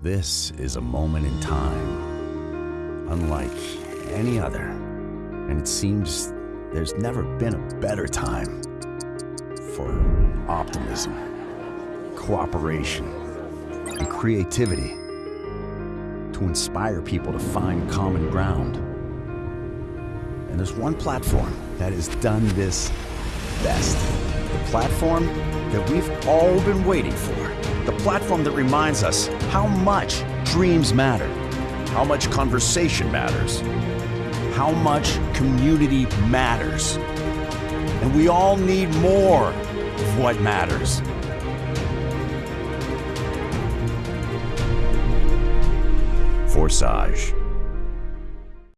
This is a moment in time, unlike any other. And it seems there's never been a better time for optimism, cooperation, and creativity to inspire people to find common ground. And there's one platform that has done this best. The platform that we've all been waiting for. The platform that reminds us how much dreams matter, how much conversation matters, how much community matters. And we all need more of what matters. Forsage.